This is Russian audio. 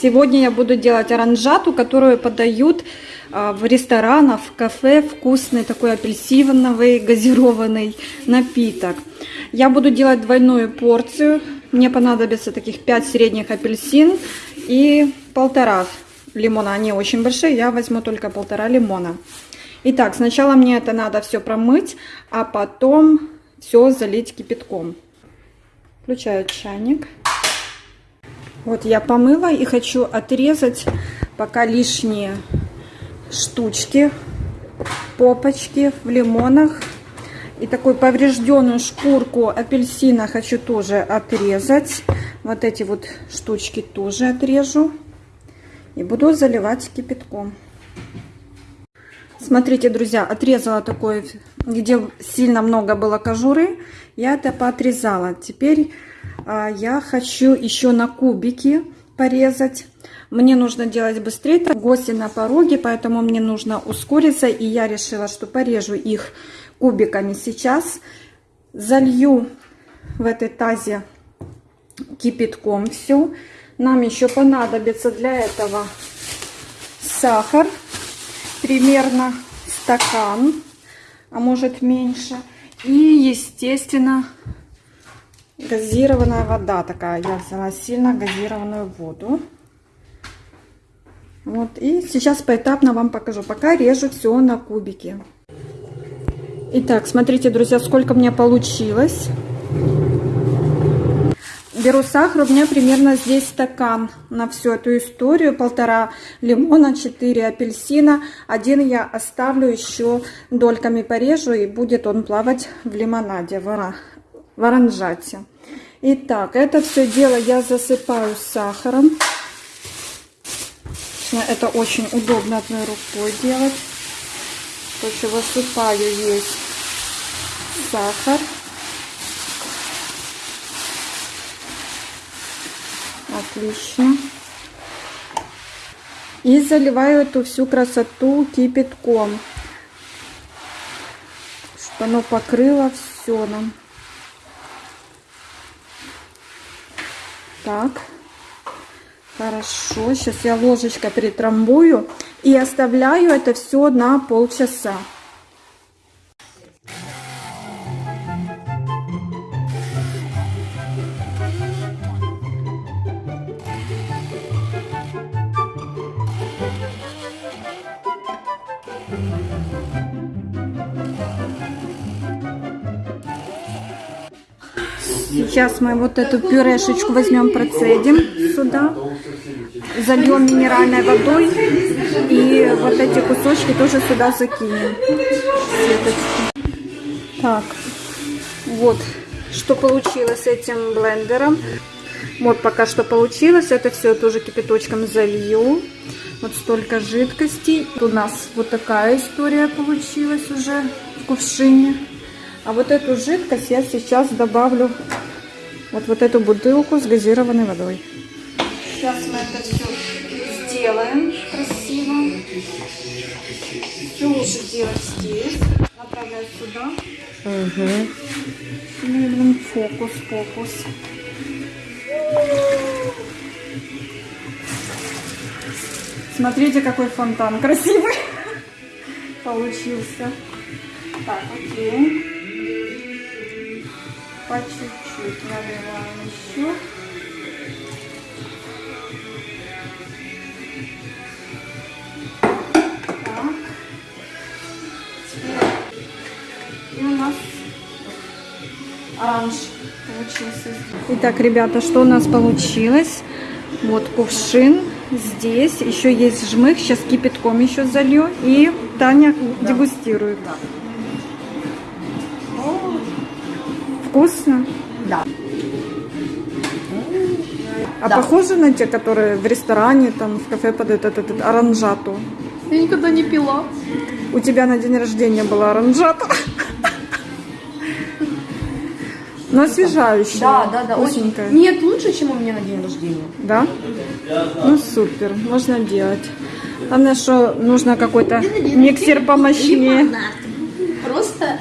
Сегодня я буду делать оранжату, которую подают а, в ресторанах, в кафе. Вкусный такой апельсиновый газированный напиток. Я буду делать двойную порцию. Мне понадобится таких 5 средних апельсин и полтора лимона. Они очень большие, я возьму только полтора лимона. Итак, сначала мне это надо все промыть, а потом все залить кипятком. Включаю чайник. Вот я помыла и хочу отрезать пока лишние штучки, попочки в лимонах. И такую поврежденную шкурку апельсина хочу тоже отрезать. Вот эти вот штучки тоже отрежу. И буду заливать кипятком. Смотрите, друзья, отрезала такой, где сильно много было кожуры. Я это поотрезала. Теперь а, я хочу еще на кубики порезать. Мне нужно делать быстрее, гости на пороге, поэтому мне нужно ускориться. И я решила, что порежу их кубиками сейчас. Залью в этой тазе кипятком все. Нам еще понадобится для этого сахар, примерно стакан, а может меньше. И, естественно, газированная вода такая. Я взяла сильно газированную воду. Вот, и сейчас поэтапно вам покажу. Пока режу все на кубики. Итак, смотрите, друзья, сколько мне получилось. Беру сахар, у меня примерно здесь стакан на всю эту историю. Полтора лимона, 4 апельсина. Один я оставлю еще дольками порежу, и будет он плавать в лимонаде, в оранжате. Итак, это все дело я засыпаю сахаром. Это очень удобно одной рукой делать. Что высыпаю весь сахар. Отлично. И заливаю эту всю красоту кипятком, чтобы оно покрыло все нам. Так. Хорошо. Сейчас я ложечкой притрамбую и оставляю это все на полчаса. Сейчас мы вот эту пюрешечку возьмем, процедим сюда, зальем минеральной водой и вот эти кусочки тоже сюда закинем. Так, вот что получилось с этим блендером. Вот пока что получилось. Это все тоже кипяточком залью. Вот столько жидкости. У нас вот такая история получилась уже в кувшине. А вот эту жидкость я сейчас добавлю вот, вот эту бутылку с газированной водой. Сейчас мы это все сделаем красиво. Все лучше делать здесь. Направляю сюда. Угу. Блин, фокус, фокус. Смотрите, какой фонтан красивый получился. Так, окей. По чуть-чуть наливаем еще. Так. И у нас оранж получился. Итак, ребята, что у нас получилось? Вот кувшин здесь. Еще есть жмых. Сейчас кипятком еще залью. И Таня да. дегустирует. Да. Вкусно? Да. А да. похоже на те, которые в ресторане, там, в кафе подают этот, этот оранжату? Я никогда не пила. У тебя на день рождения была оранжата? Но освежающая. Да, да, да. Очень... Нет, лучше, чем у меня на день рождения. Да? Ну супер, можно делать. Главное, что нужно какой-то миксер помощнее. Просто